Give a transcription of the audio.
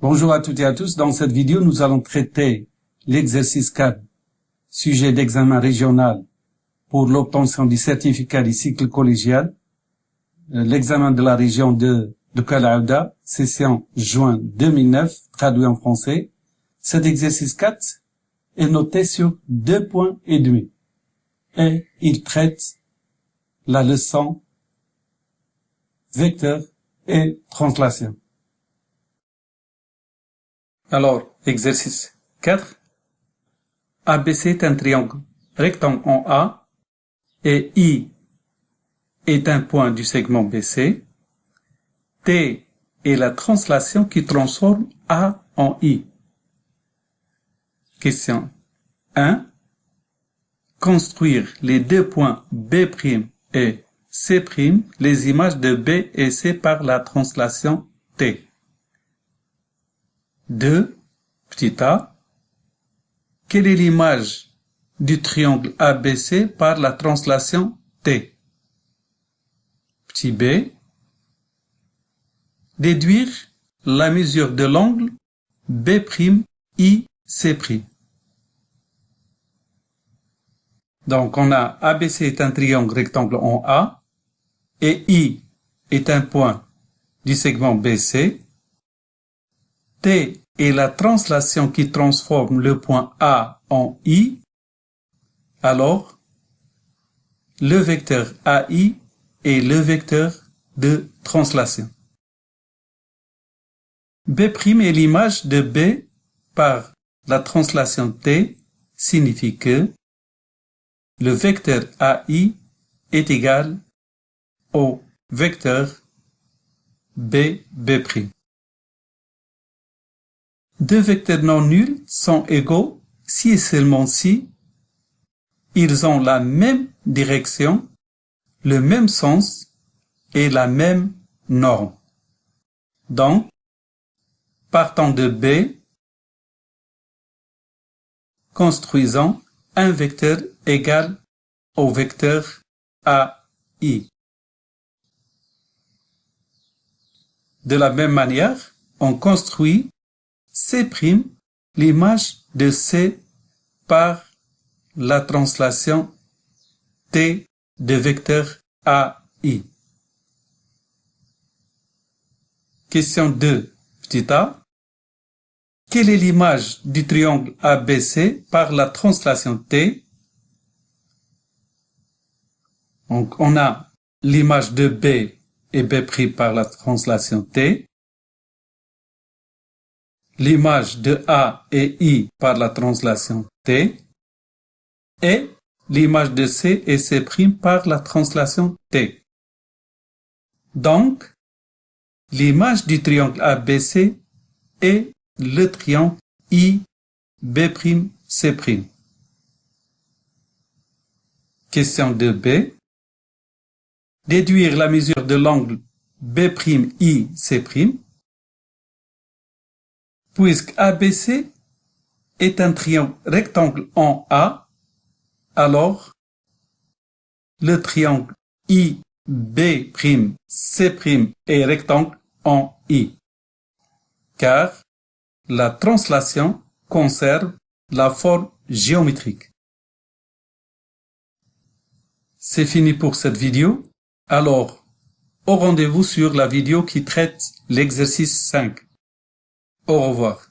Bonjour à toutes et à tous. Dans cette vidéo, nous allons traiter l'exercice 4, sujet d'examen régional pour l'obtention du certificat du cycle collégial, euh, l'examen de la région de, de Kalaouda, session juin 2009, traduit en français. Cet exercice 4 est noté sur deux points et demi et il traite la leçon vecteur et translation. Alors, exercice 4. ABC est un triangle rectangle en A et I est un point du segment BC. T est la translation qui transforme A en I. Question 1. Construire les deux points B' et C', les images de B et C par la translation T. 2. Petit a. Quelle est l'image du triangle ABC par la translation T? Petit b. Déduire la mesure de l'angle B'IC'. Donc on a ABC est un triangle rectangle en A et I est un point du segment BC T est la translation qui transforme le point A en I, alors le vecteur AI est le vecteur de translation. B' est l'image de B par la translation T signifie que le vecteur AI est égal au vecteur B, B'. Deux vecteurs non nuls sont égaux si et seulement si ils ont la même direction, le même sens et la même norme. Donc, partant de B, construisons un vecteur égal au vecteur AI. De la même manière, on construit C', l'image de C par la translation T de vecteur AI. Question 2, petit a. Quelle est l'image du triangle ABC par la translation T? Donc, on a l'image de B et B' par la translation T l'image de A et I par la translation T et l'image de C et C' par la translation T. Donc, l'image du triangle ABC est le triangle I. Question de B. Déduire la mesure de l'angle B'I, C' Puisque ABC est un triangle rectangle en A, alors le triangle IB'C' est rectangle en I, car la translation conserve la forme géométrique. C'est fini pour cette vidéo. Alors, au rendez-vous sur la vidéo qui traite l'exercice 5. Au revoir.